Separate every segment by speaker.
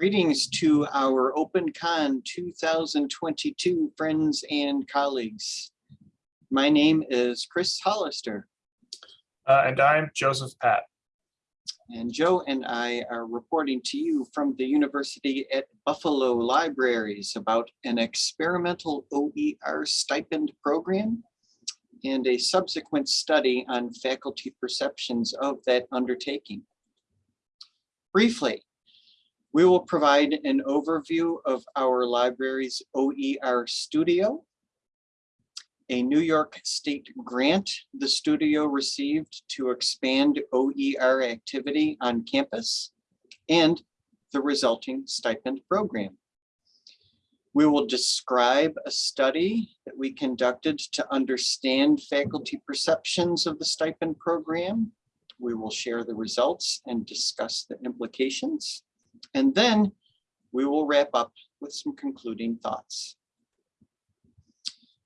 Speaker 1: Greetings to our OpenCon 2022 friends and colleagues. My name is Chris Hollister
Speaker 2: Uh, and I'm Joseph Pat.
Speaker 1: and Joe and I are reporting to you from the University at Buffalo Libraries about an experimental OER stipend program and a subsequent study on faculty perceptions of that undertaking. Briefly, we will provide an overview of our library's OER studio, a New York State grant the studio received to expand OER activity on campus, and the resulting stipend program. We will describe a study that we conducted to understand faculty perceptions of the stipend program. We will share the results and discuss the implications. And then we will wrap up with some concluding thoughts.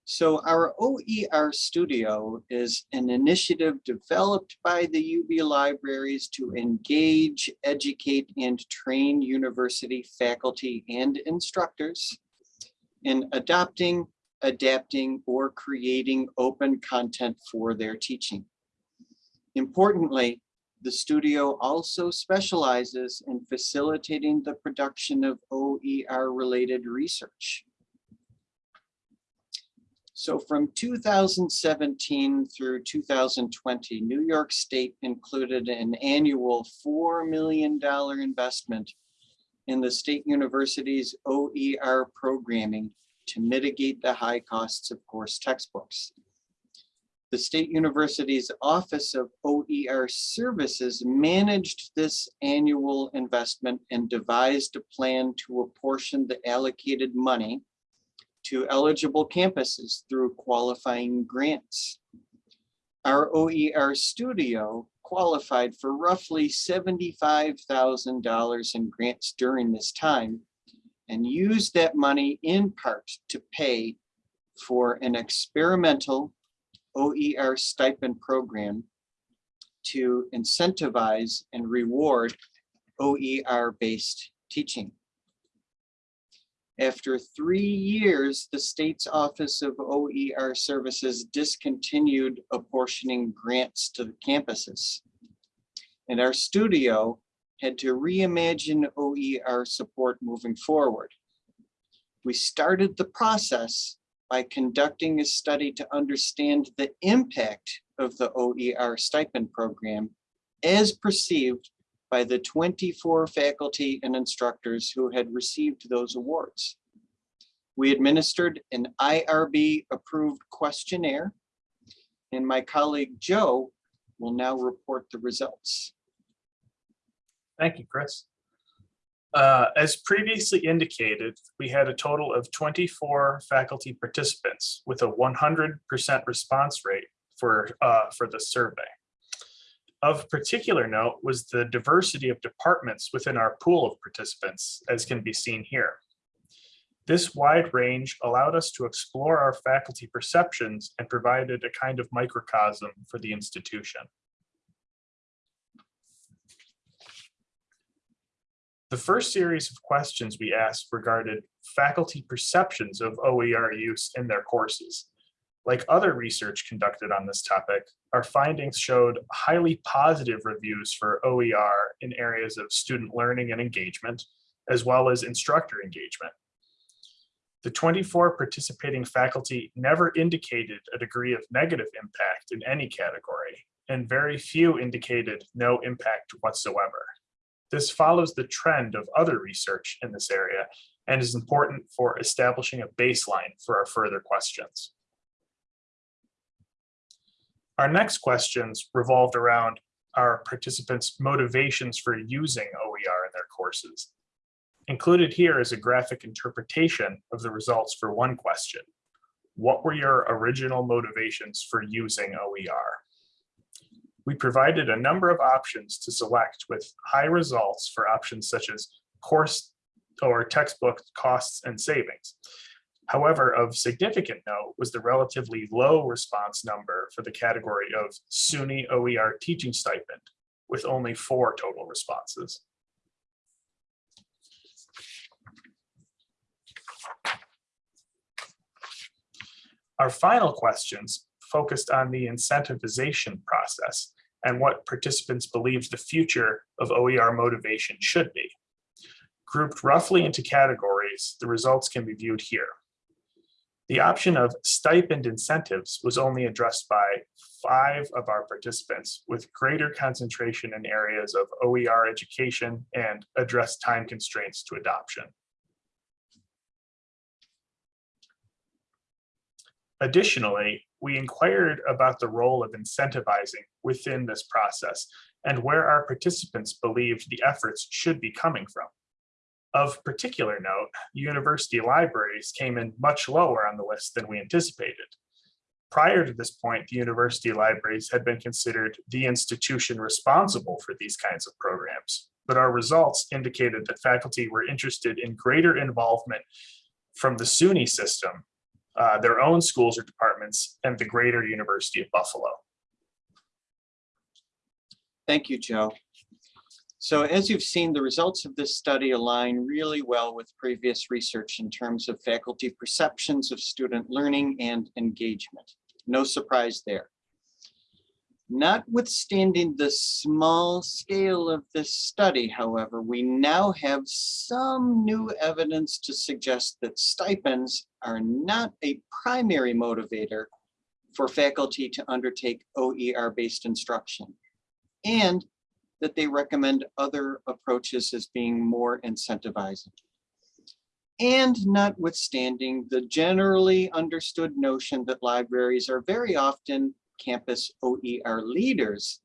Speaker 1: So our OER Studio is an initiative developed by the UB Libraries to engage, educate, and train university faculty and instructors in adopting, adapting, or creating open content for their teaching. Importantly, the studio also specializes in facilitating the production of OER-related research. So from 2017 through 2020, New York State included an annual $4 million investment in the state university's OER programming to mitigate the high costs of course textbooks. The State University's Office of OER Services managed this annual investment and devised a plan to apportion the allocated money to eligible campuses through qualifying grants. Our OER studio qualified for roughly $75,000 in grants during this time and used that money in part to pay for an experimental OER stipend program to incentivize and reward OER-based teaching. After three years, the state's Office of OER Services discontinued apportioning grants to the campuses. And our studio had to reimagine OER support moving forward. We started the process by conducting a study to understand the impact of the OER stipend program as perceived by the 24 faculty and instructors who had received those awards. We administered an IRB approved questionnaire and my colleague Joe will now report the results.
Speaker 2: Thank you, Chris. Uh, as previously indicated, we had a total of 24 faculty participants with a 100% response rate for, uh, for the survey. Of particular note was the diversity of departments within our pool of participants, as can be seen here. This wide range allowed us to explore our faculty perceptions and provided a kind of microcosm for the institution. The first series of questions we asked regarded faculty perceptions of OER use in their courses. Like other research conducted on this topic, our findings showed highly positive reviews for OER in areas of student learning and engagement, as well as instructor engagement. The 24 participating faculty never indicated a degree of negative impact in any category, and very few indicated no impact whatsoever. This follows the trend of other research in this area and is important for establishing a baseline for our further questions. Our next questions revolved around our participants' motivations for using OER in their courses. Included here is a graphic interpretation of the results for one question. What were your original motivations for using OER? we provided a number of options to select with high results for options such as course or textbook costs and savings. However, of significant note was the relatively low response number for the category of SUNY OER teaching stipend, with only four total responses. Our final questions focused on the incentivization process and what participants believed the future of OER motivation should be. Grouped roughly into categories, the results can be viewed here. The option of stipend incentives was only addressed by five of our participants with greater concentration in areas of OER education and address time constraints to adoption. Additionally, we inquired about the role of incentivizing within this process and where our participants believed the efforts should be coming from. Of particular note, university libraries came in much lower on the list than we anticipated. Prior to this point, the university libraries had been considered the institution responsible for these kinds of programs. But our results indicated that faculty were interested in greater involvement from the SUNY system, uh, their own schools or departments, and the greater University of Buffalo.
Speaker 1: Thank you, Joe. So as you've seen, the results of this study align really well with previous research in terms of faculty perceptions of student learning and engagement. No surprise there. Notwithstanding the small scale of this study, however, we now have some new evidence to suggest that stipends are not a primary motivator for faculty to undertake OER-based instruction. And that they recommend other approaches as being more incentivizing. And notwithstanding the generally understood notion that libraries are very often campus OER leaders,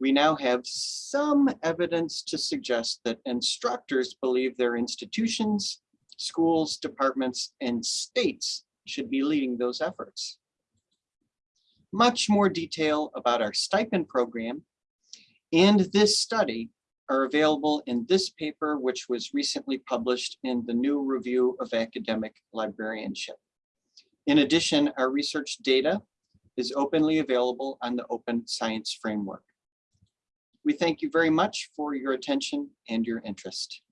Speaker 1: we now have some evidence to suggest that instructors believe their institutions, schools, departments, and states should be leading those efforts. Much more detail about our stipend program and this study are available in this paper, which was recently published in the new review of academic librarianship. In addition, our research data is openly available on the Open Science Framework. We thank you very much for your attention and your interest.